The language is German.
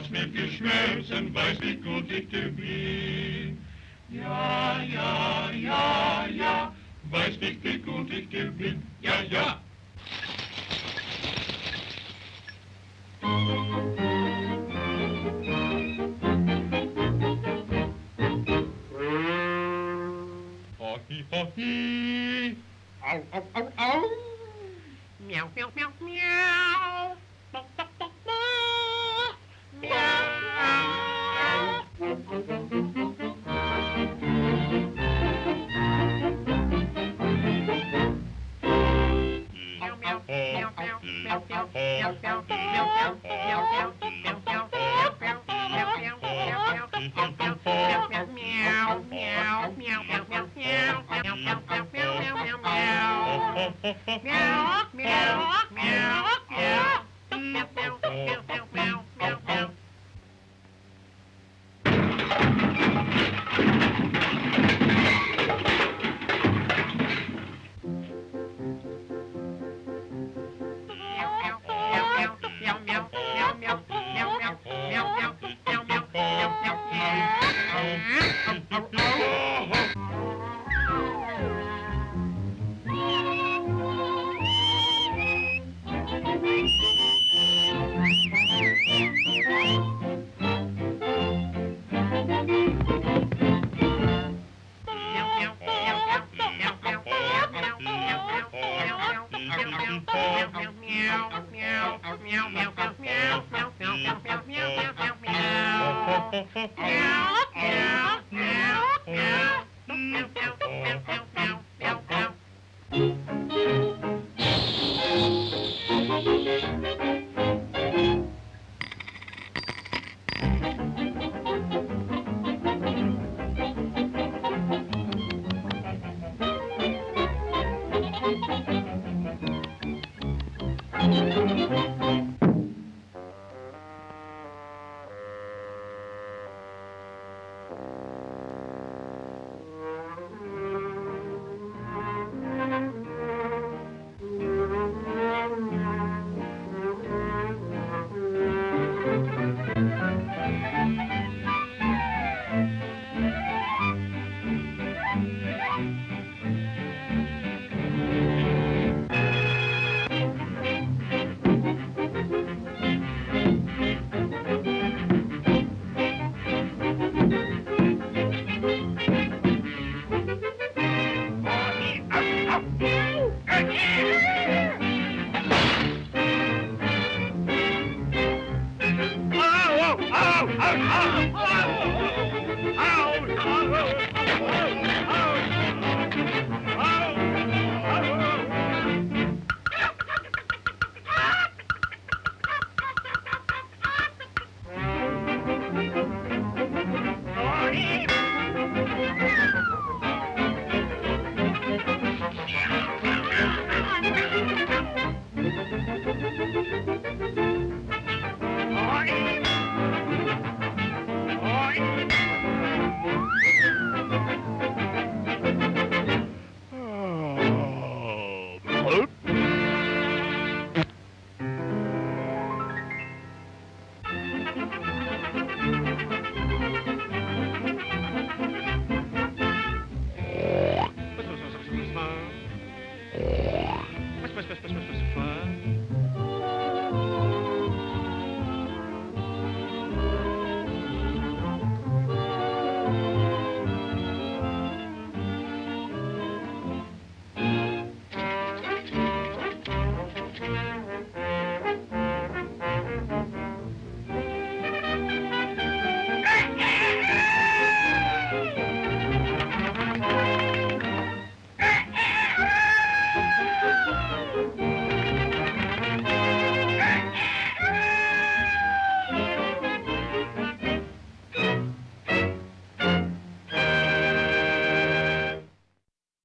hat's mit geschmolzen, weiß wie gut ich dir blieb. Ja, ja, ja, ja, weiß nicht, wie gut ich dir bin. Ja, ja. Ho, hi. Au, au, au. Meow. Yeah. out.